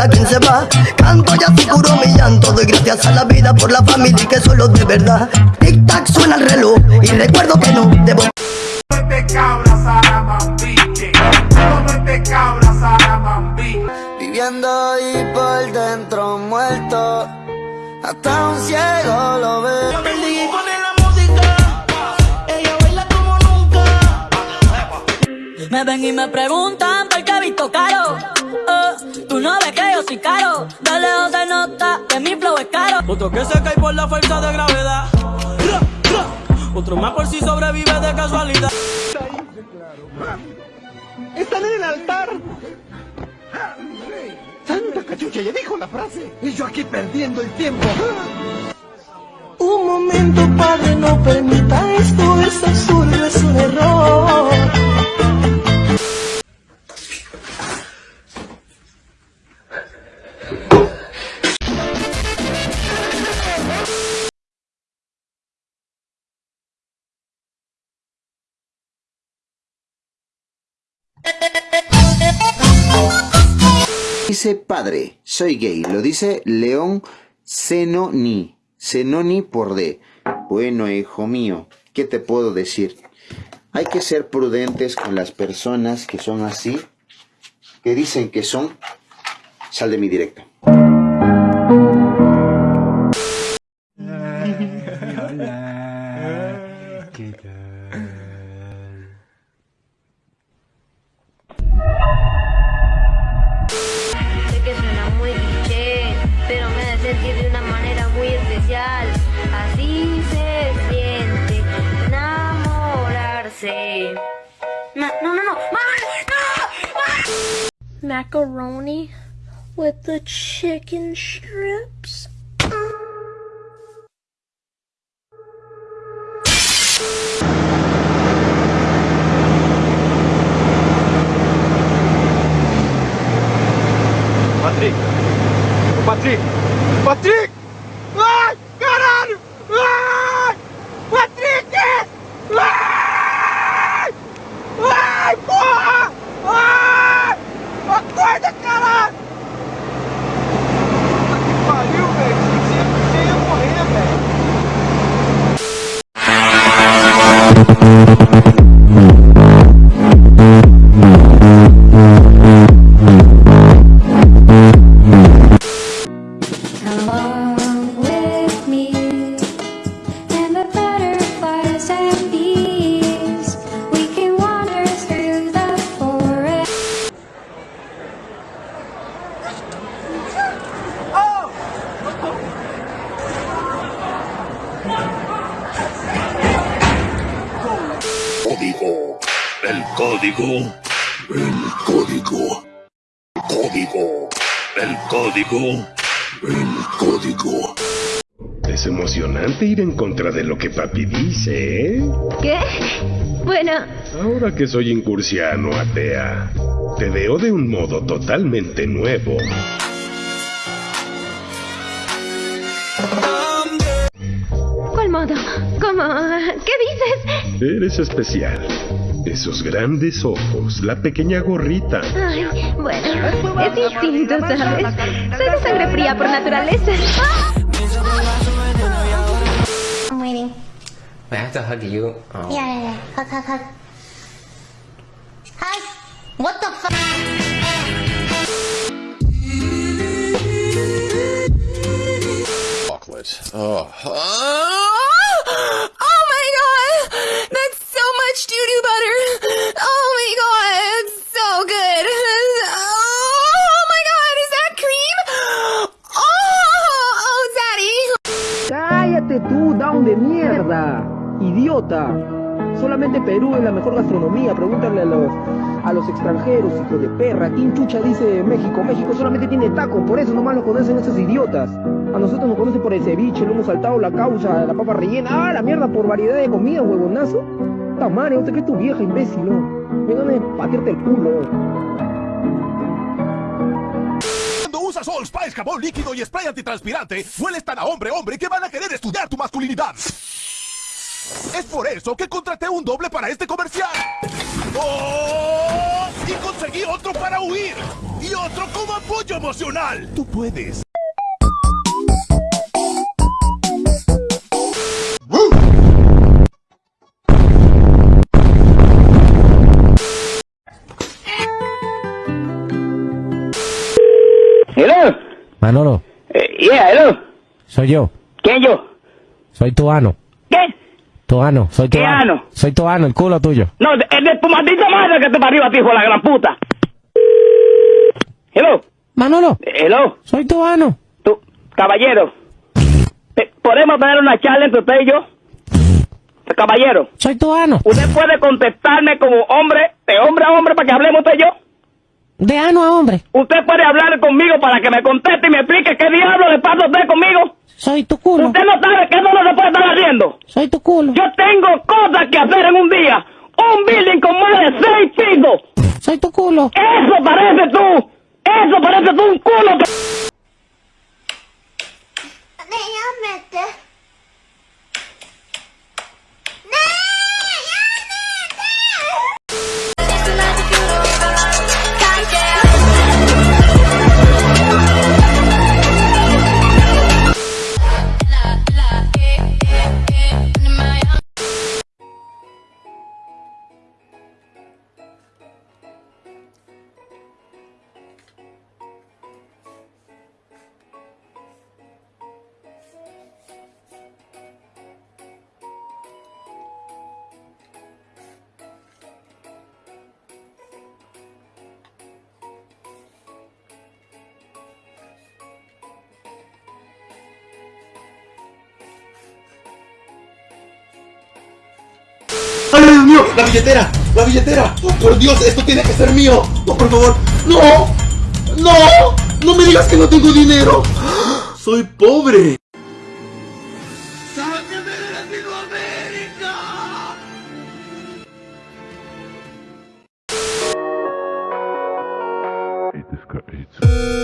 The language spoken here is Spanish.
a quien se va. Canto y así curo mi llanto. Doy gracias a la vida por la familia y que son los de verdad. Tic tac suena el reloj y recuerdo que no debo. Viviendo ahí por dentro muerto. Hasta un ciego lo ve Perdí pone la música, ella baila como nunca. Me ven y me preguntan caro. De lejos se nota que mi flow es caro. Otro que se cae por la fuerza de gravedad. Ra, ra. Otro más por si sobrevive de casualidad. Están en el altar. Santa cachucha, ya dijo la frase. Y yo aquí perdiendo el tiempo. Un momento, padre, no permita esto, es absurdo, es un error. Dice padre, soy gay. Lo dice León Zenoni. Zenoni por D. Bueno, hijo mío, ¿qué te puedo decir? Hay que ser prudentes con las personas que son así, que dicen que son. Sal de mi directo. Enamorarse. No, no, no, no. ¡Mamá! ¡No! Macaroni with the chicken strips. Patrick! Ô, Patrick! Patrick! El código. El código. Código. El código. El código. Es emocionante ir en contra de lo que papi dice, ¿eh? ¿Qué? Bueno, Ahora que soy incursiano, atea, te veo de un modo totalmente nuevo. ¿cuál modo? ¿Cómo? ¿Qué dices? Eres especial. Esos grandes ojos, la pequeña gorrita. Ay, bueno, es instinto, ¿sabes? Soy de sangre fría por naturaleza. I'm waiting. I have to hug you. Oh. Yeah, yeah, yeah. Hug, hug, hug. Hi. What the fuck? Chocolate. Oh. Oh Tú, down de mierda, idiota. Solamente Perú es la mejor gastronomía. Pregúntale a los a los extranjeros, hijo de perra. ¿Quién chucha dice México? México solamente tiene tacos, por eso nomás lo conocen esos idiotas. A nosotros nos conocen por el ceviche, lo hemos saltado la causa, la papa rellena. ¡Ah, la mierda por variedad de comida, huevonazo! ¡Ta madre, no te crees tu vieja, imbécil, no! Vengan a patearte el culo. Usas Spice, jabón líquido y spray antitranspirante, hueles tan a hombre, hombre, que van a querer estudiar tu masculinidad. Es por eso que contraté un doble para este comercial. ¡Oh! Y conseguí otro para huir. Y otro como apoyo emocional. Tú puedes. Manolo, Eh, yeah, hello. soy yo. ¿Quién yo? Soy tu ano. ¿Qué? Tu ano. Soy tu ¿Qué ano? Soy tu ano, el culo tuyo. No, es de tu maldita madre que te parió a ti, hijo de la gran puta. Hello. Manolo. Hello. Soy tu ano. Tú, caballero. ¿Podemos tener una charla entre usted y yo? Caballero. Soy tu ano. ¿Usted puede contestarme como hombre, de hombre a hombre, para que hablemos usted y yo? De ano a hombre. ¿Usted puede hablar conmigo para que me conteste y me explique qué diablo le pasa a usted conmigo? Soy tu culo. ¿Usted no sabe que eso no se puede estar haciendo? Soy tu culo. Yo tengo cosas que hacer en un día. Un building con más de seis pisos. Soy tu culo. Eso parece tú. Eso parece tú un culo que... ¡La billetera! ¡La billetera! ¡Oh, por Dios! ¡Esto tiene que ser mío! ¡No, por favor! ¡No! ¡No! ¡No me digas que no tengo dinero! ¡Soy pobre! This guy hates